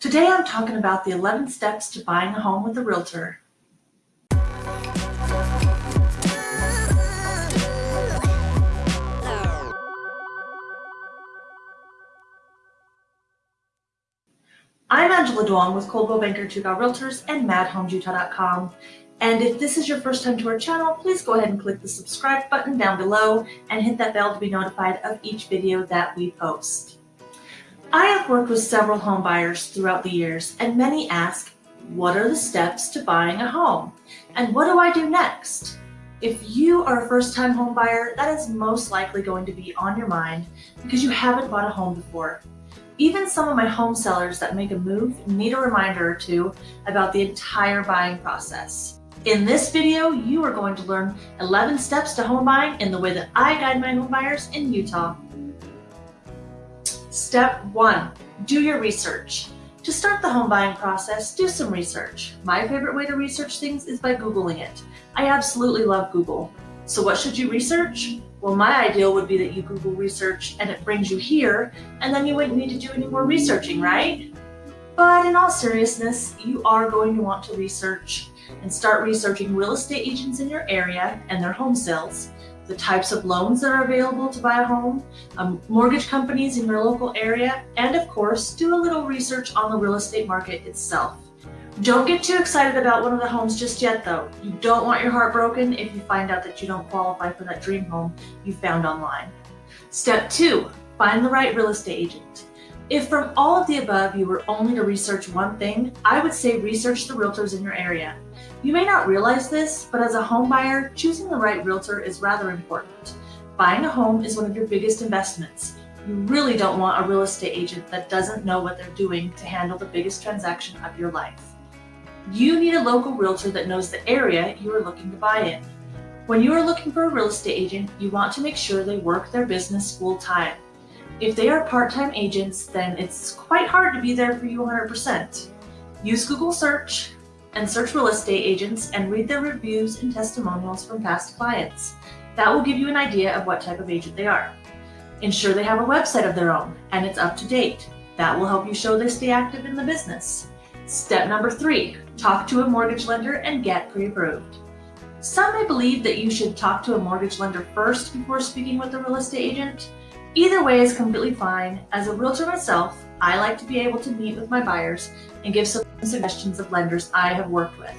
Today I'm talking about the 11 steps to buying a home with a realtor. I'm Angela Duong with Coldwell Banker Tugal Realtors and MadHomesUtah.com. And if this is your first time to our channel, please go ahead and click the subscribe button down below and hit that bell to be notified of each video that we post. I have worked with several home buyers throughout the years and many ask, what are the steps to buying a home? And what do I do next? If you are a first-time home buyer, that is most likely going to be on your mind because you haven't bought a home before. Even some of my home sellers that make a move need a reminder or two about the entire buying process. In this video, you are going to learn 11 steps to home buying in the way that I guide my home buyers in Utah. Step one, do your research. To start the home buying process, do some research. My favorite way to research things is by Googling it. I absolutely love Google. So what should you research? Well, my ideal would be that you Google research and it brings you here, and then you wouldn't need to do any more researching, right? But in all seriousness, you are going to want to research and start researching real estate agents in your area and their home sales, the types of loans that are available to buy a home, um, mortgage companies in your local area, and of course, do a little research on the real estate market itself. Don't get too excited about one of the homes just yet though. You don't want your heart broken if you find out that you don't qualify for that dream home you found online. Step two, find the right real estate agent. If from all of the above you were only to research one thing, I would say research the realtors in your area. You may not realize this, but as a home buyer, choosing the right realtor is rather important. Buying a home is one of your biggest investments. You really don't want a real estate agent that doesn't know what they're doing to handle the biggest transaction of your life. You need a local realtor that knows the area you are looking to buy in. When you are looking for a real estate agent, you want to make sure they work their business full time. If they are part-time agents, then it's quite hard to be there for you 100%. Use Google search and search real estate agents and read their reviews and testimonials from past clients. That will give you an idea of what type of agent they are. Ensure they have a website of their own and it's up to date. That will help you show they stay active in the business. Step number three, talk to a mortgage lender and get pre-approved. Some may believe that you should talk to a mortgage lender first before speaking with a real estate agent. Either way is completely fine. As a realtor myself, I like to be able to meet with my buyers and give some suggestions of lenders I have worked with.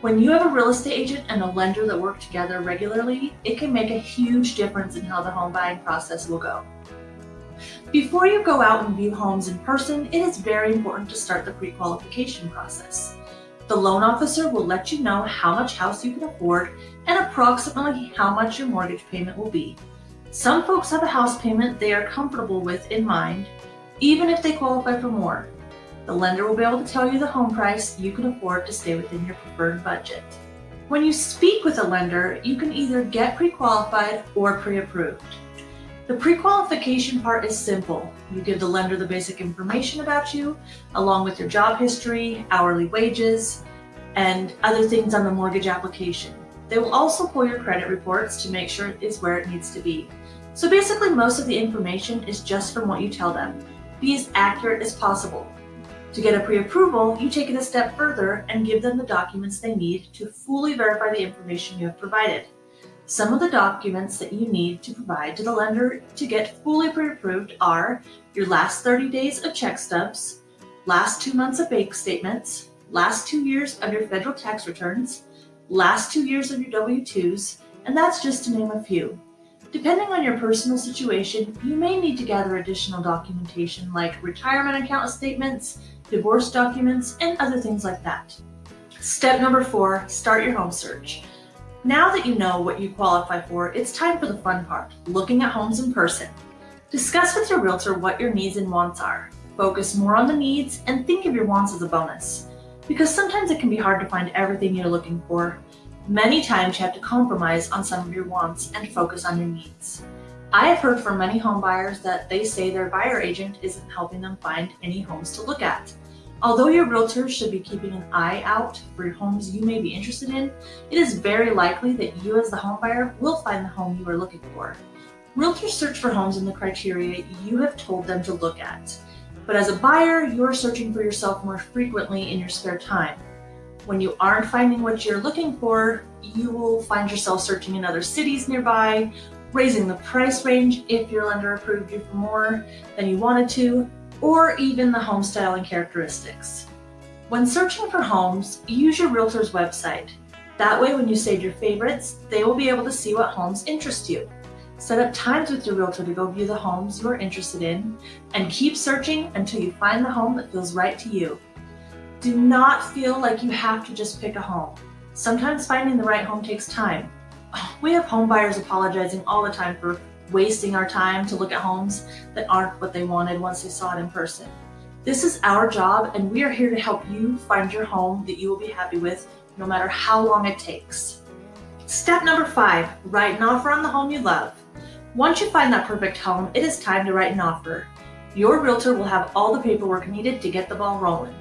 When you have a real estate agent and a lender that work together regularly, it can make a huge difference in how the home buying process will go. Before you go out and view homes in person, it is very important to start the pre-qualification process. The loan officer will let you know how much house you can afford and approximately how much your mortgage payment will be. Some folks have a house payment they are comfortable with in mind, even if they qualify for more. The lender will be able to tell you the home price you can afford to stay within your preferred budget. When you speak with a lender, you can either get pre-qualified or pre-approved. The pre-qualification part is simple. You give the lender the basic information about you, along with your job history, hourly wages, and other things on the mortgage application. They will also pull your credit reports to make sure it is where it needs to be. So basically most of the information is just from what you tell them. Be as accurate as possible. To get a pre-approval, you take it a step further and give them the documents they need to fully verify the information you have provided. Some of the documents that you need to provide to the lender to get fully pre-approved are your last 30 days of check stubs, last two months of bank statements, last two years of your federal tax returns, last two years of your W-2s, and that's just to name a few. Depending on your personal situation, you may need to gather additional documentation like retirement account statements, divorce documents, and other things like that. Step number four, start your home search. Now that you know what you qualify for, it's time for the fun part, looking at homes in person. Discuss with your realtor what your needs and wants are. Focus more on the needs and think of your wants as a bonus. Because sometimes it can be hard to find everything you're looking for, Many times you have to compromise on some of your wants and focus on your needs. I have heard from many homebuyers that they say their buyer agent isn't helping them find any homes to look at. Although your realtor should be keeping an eye out for homes you may be interested in, it is very likely that you as the homebuyer will find the home you are looking for. Realtors search for homes in the criteria you have told them to look at. But as a buyer, you're searching for yourself more frequently in your spare time. When you aren't finding what you're looking for, you will find yourself searching in other cities nearby, raising the price range if your lender approved you for more than you wanted to, or even the home style and characteristics. When searching for homes, use your realtor's website. That way, when you save your favorites, they will be able to see what homes interest you. Set up times with your realtor to go view the homes you are interested in, and keep searching until you find the home that feels right to you. Do not feel like you have to just pick a home. Sometimes finding the right home takes time. We have home buyers apologizing all the time for wasting our time to look at homes that aren't what they wanted once they saw it in person. This is our job and we are here to help you find your home that you will be happy with no matter how long it takes. Step number five, write an offer on the home you love. Once you find that perfect home, it is time to write an offer. Your realtor will have all the paperwork needed to get the ball rolling.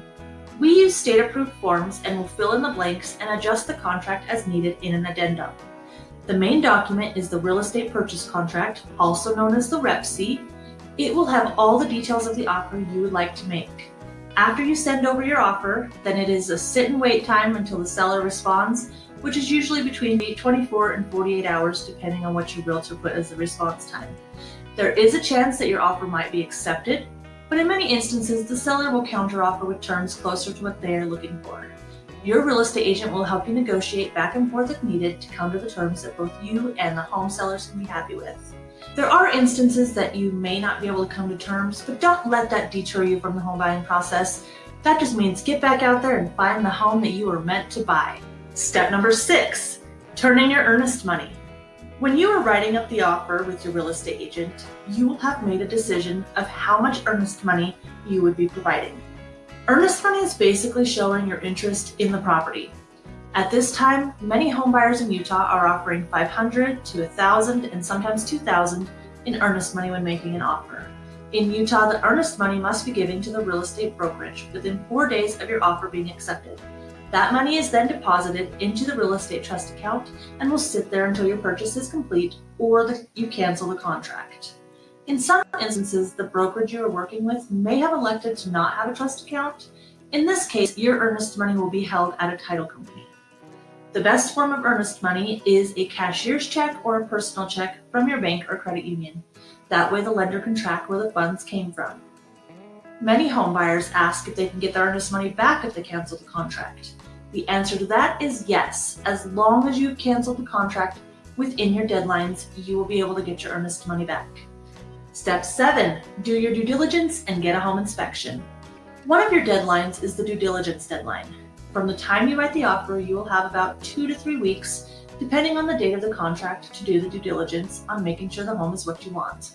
We use state-approved forms and will fill in the blanks and adjust the contract as needed in an addendum. The main document is the real estate purchase contract, also known as the REPC. It will have all the details of the offer you would like to make. After you send over your offer, then it is a sit and wait time until the seller responds, which is usually between 24 and 48 hours depending on what your realtor put as the response time. There is a chance that your offer might be accepted, but in many instances, the seller will counteroffer with terms closer to what they are looking for. Your real estate agent will help you negotiate back and forth if needed to come to the terms that both you and the home sellers can be happy with. There are instances that you may not be able to come to terms, but don't let that deter you from the home buying process. That just means get back out there and find the home that you are meant to buy. Step number six, turn in your earnest money. When you are writing up the offer with your real estate agent, you will have made a decision of how much earnest money you would be providing. Earnest money is basically showing your interest in the property. At this time, many homebuyers in Utah are offering 500 to 1,000 and sometimes 2,000 in earnest money when making an offer. In Utah, the earnest money must be given to the real estate brokerage within four days of your offer being accepted. That money is then deposited into the real estate trust account and will sit there until your purchase is complete or the, you cancel the contract. In some instances, the brokerage you are working with may have elected to not have a trust account. In this case, your earnest money will be held at a title company. The best form of earnest money is a cashier's check or a personal check from your bank or credit union. That way the lender can track where the funds came from. Many homebuyers ask if they can get their earnest money back if they cancel the contract. The answer to that is yes. As long as you've canceled the contract within your deadlines, you will be able to get your earnest money back. Step seven, do your due diligence and get a home inspection. One of your deadlines is the due diligence deadline. From the time you write the offer, you will have about two to three weeks, depending on the date of the contract, to do the due diligence on making sure the home is what you want.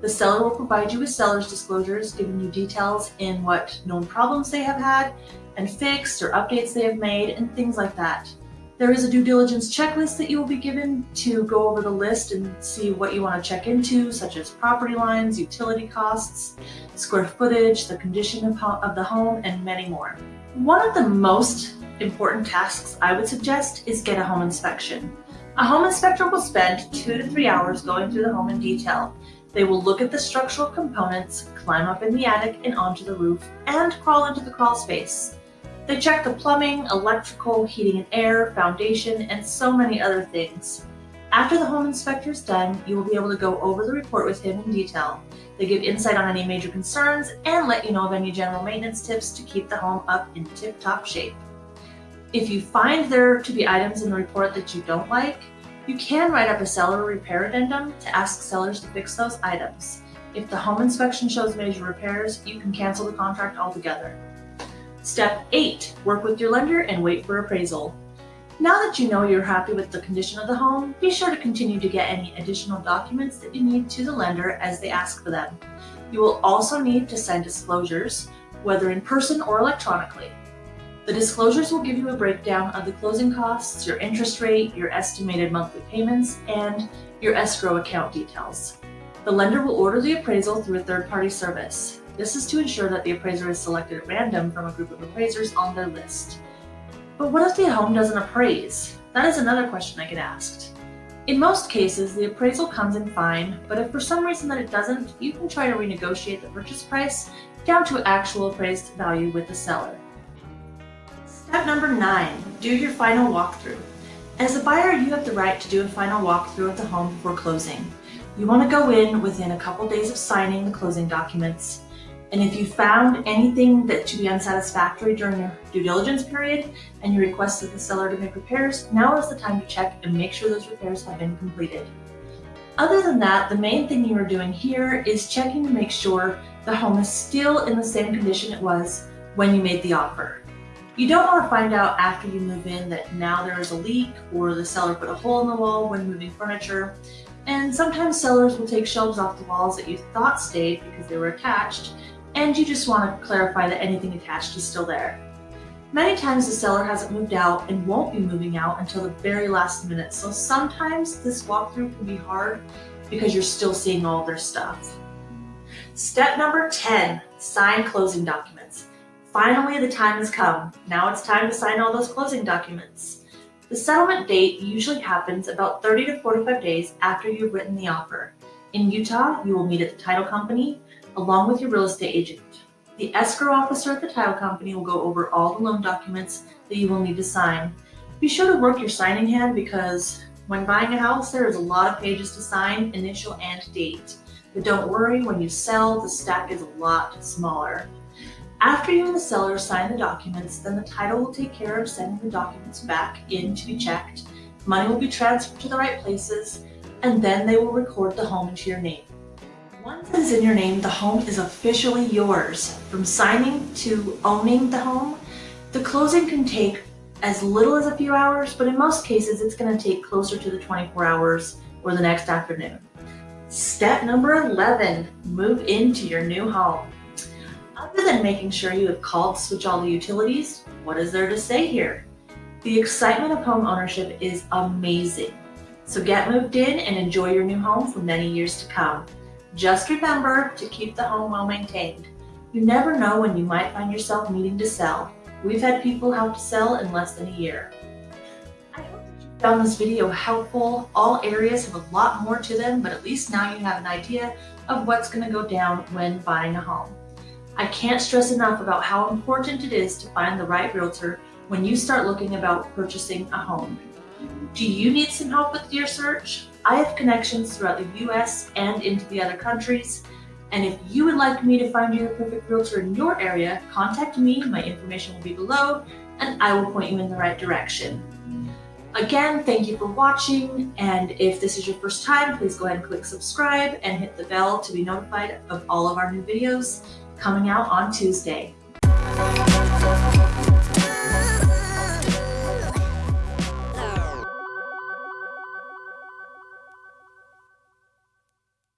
The seller will provide you with seller's disclosures, giving you details in what known problems they have had and fixed or updates they have made and things like that. There is a due diligence checklist that you will be given to go over the list and see what you want to check into, such as property lines, utility costs, square footage, the condition of, the home, and many more. One of the most important tasks I would suggest is get a home inspection. A home inspector will spend two to three hours going through the home in detail. They will look at the structural components, climb up in the attic and onto the roof, and crawl into the crawl space. They check the plumbing, electrical, heating and air, foundation, and so many other things. After the home inspector is done, you will be able to go over the report with him in detail. They give insight on any major concerns and let you know of any general maintenance tips to keep the home up in tip-top shape. If you find there to be items in the report that you don't like, you can write up a seller repair addendum to ask sellers to fix those items. If the home inspection shows major repairs, you can cancel the contract altogether. Step 8. Work with your lender and wait for appraisal. Now that you know you're happy with the condition of the home, be sure to continue to get any additional documents that you need to the lender as they ask for them. You will also need to send disclosures, whether in person or electronically. The disclosures will give you a breakdown of the closing costs, your interest rate, your estimated monthly payments, and your escrow account details. The lender will order the appraisal through a third-party service. This is to ensure that the appraiser is selected at random from a group of appraisers on their list. But what if the home doesn't appraise? That is another question I get asked. In most cases, the appraisal comes in fine, but if for some reason that it doesn't, you can try to renegotiate the purchase price down to actual appraised value with the seller. Step number nine, do your final walkthrough. As a buyer, you have the right to do a final walkthrough of the home before closing. You want to go in within a couple days of signing the closing documents. And if you found anything that to be unsatisfactory during your due diligence period and you requested the seller to make repairs, now is the time to check and make sure those repairs have been completed. Other than that, the main thing you are doing here is checking to make sure the home is still in the same condition it was when you made the offer. You don't want to find out after you move in that now there is a leak or the seller put a hole in the wall when moving furniture. And sometimes sellers will take shelves off the walls that you thought stayed because they were attached and you just want to clarify that anything attached is still there. Many times the seller hasn't moved out and won't be moving out until the very last minute, so sometimes this walkthrough can be hard because you're still seeing all their stuff. Step number 10, sign closing documents. Finally, the time has come. Now it's time to sign all those closing documents. The settlement date usually happens about 30 to 45 days after you've written the offer. In Utah, you will meet at the title company along with your real estate agent. The escrow officer at the title company will go over all the loan documents that you will need to sign. Be sure to work your signing hand because when buying a house, there is a lot of pages to sign, initial and date. But don't worry, when you sell, the stack is a lot smaller. After you and the seller sign the documents, then the title will take care of sending the documents back in to be checked. Money will be transferred to the right places, and then they will record the home into your name. Once it is in your name, the home is officially yours. From signing to owning the home, the closing can take as little as a few hours, but in most cases, it's gonna take closer to the 24 hours or the next afternoon. Step number 11, move into your new home. Other than making sure you have called to switch all the utilities, what is there to say here? The excitement of home ownership is amazing. So get moved in and enjoy your new home for many years to come. Just remember to keep the home well maintained. You never know when you might find yourself needing to sell. We've had people help to sell in less than a year. I hope that you found this video helpful. All areas have a lot more to them, but at least now you have an idea of what's going to go down when buying a home. I can't stress enough about how important it is to find the right realtor when you start looking about purchasing a home. Do you need some help with your search? I have connections throughout the US and into the other countries. And if you would like me to find you the perfect realtor in your area, contact me. My information will be below and I will point you in the right direction. Again, thank you for watching. And if this is your first time, please go ahead and click subscribe and hit the bell to be notified of all of our new videos coming out on Tuesday.